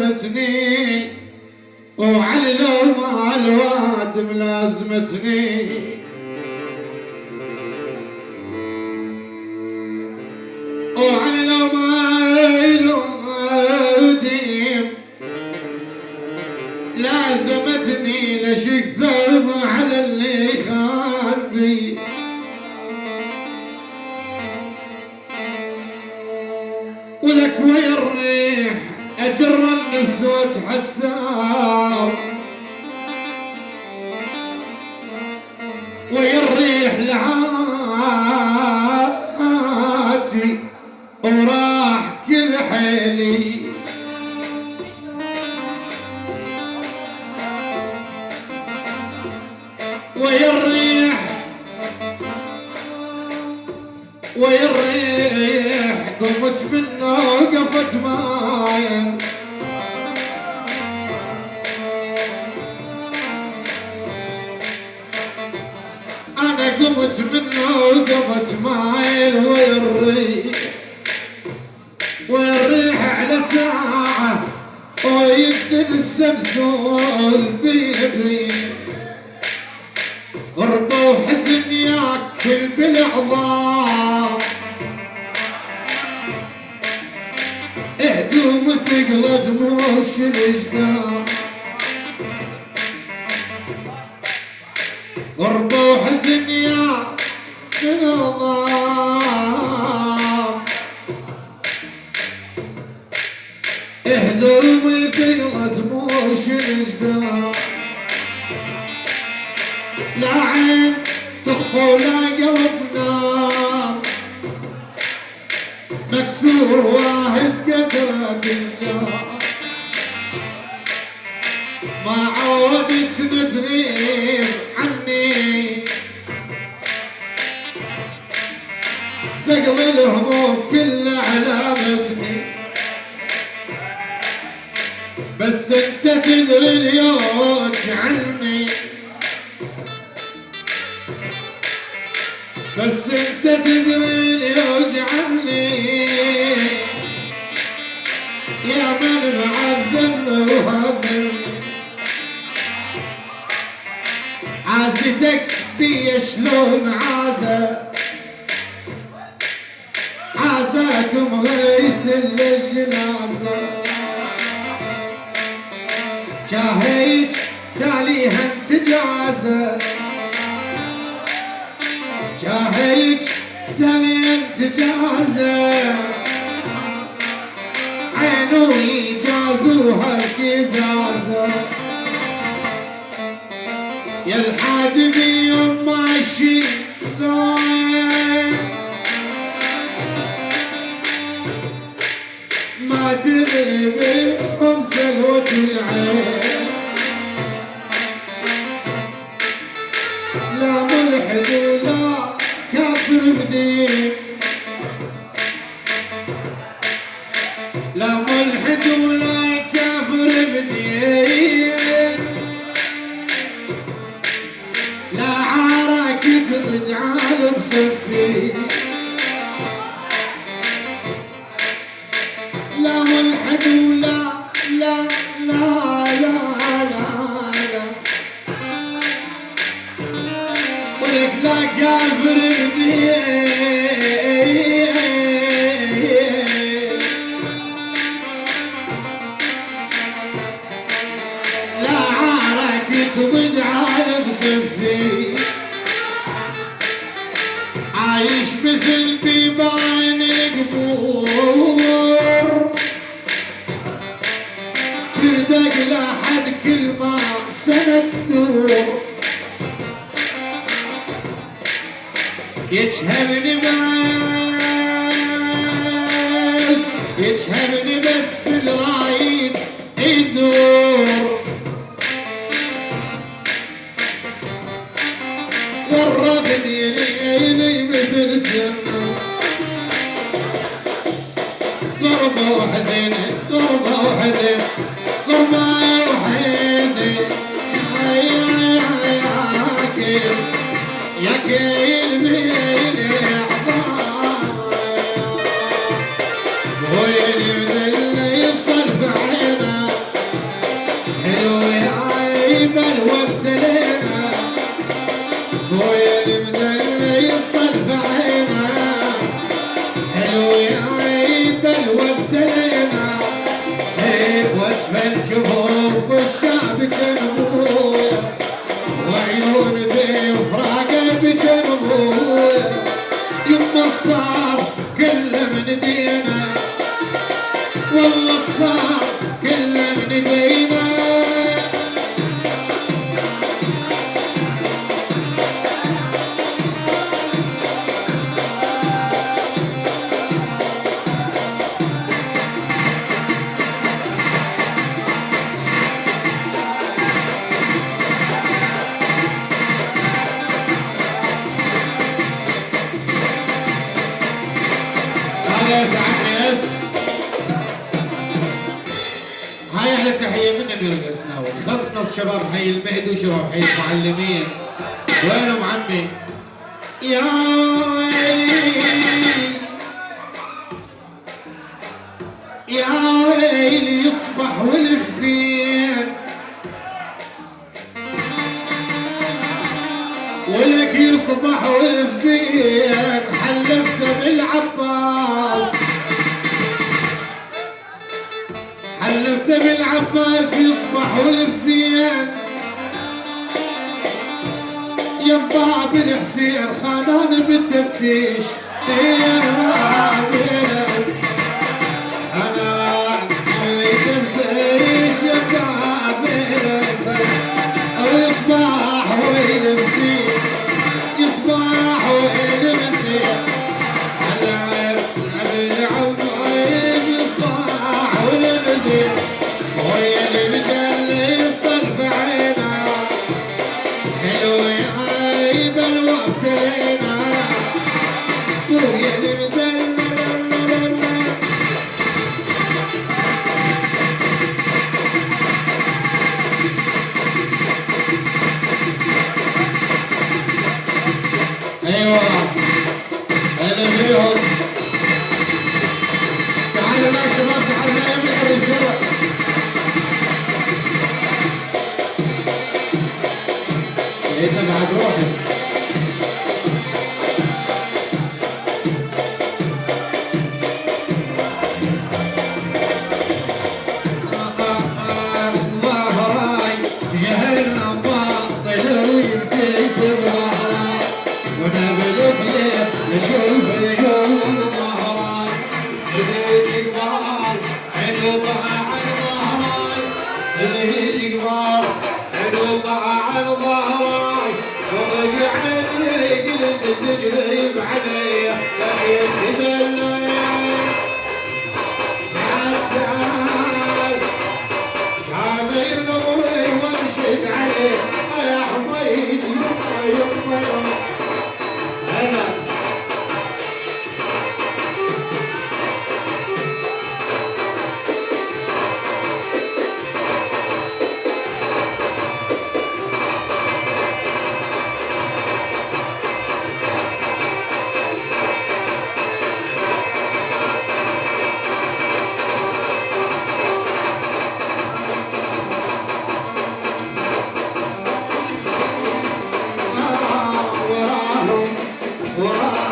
لازمتني وعلي لو ما الواد ملازمتني وعلي لو ما الواد لازمتني لشك ثوب على اللي خان بي ولك ويا الريح اجر النفس واتحسر ويا الريح لعاتي وراح كل حيلي. ويا الريح قمت منه وقفت معايا ويمكن السمسول بيبي غربة وحزن ياكل بالعظام. هدوم تقلت موش الاشقام لا عين تخفى ولا قلب نام مكسور واهز كسرة النار. ما عودت تغيب عني. ثقل الهموم كله على مسمي بس انت تدري اليوم عني. بس انت تدري اللي يوجعني يا من معذن وهذن عازتك بي شلون عازة؟ عازات مغيس للجنازة. شاهيج تاليها انتجازة. تجازة عينو يجازوها القزازة يا الحادمي يوم ماشي ما تدري بهم سلوة العين لا ملحد ولا كافر بدين ولا كافر بدين لا عارك تجعل بصفي لا ملحد ولا لا لا لا لا لا ولك لا كافر Geçherini bes Geçherini bes Silrayit İzur Yarra dediğini eyleyim Ödüleceğim Oi. امير القسناوي خصنص شباب حي المهدي وشباب حي المعلمين. وينهم عمي يا ويلي. يا ويلي يصبح والفزين ولك يصبح والفزين حلفت بالعباس. حلفت بالعباس يصبح والفزين ينباع بالحسين خانان بالتفتيش. حلو عن ظهراي وقعدني قلت تجذب علي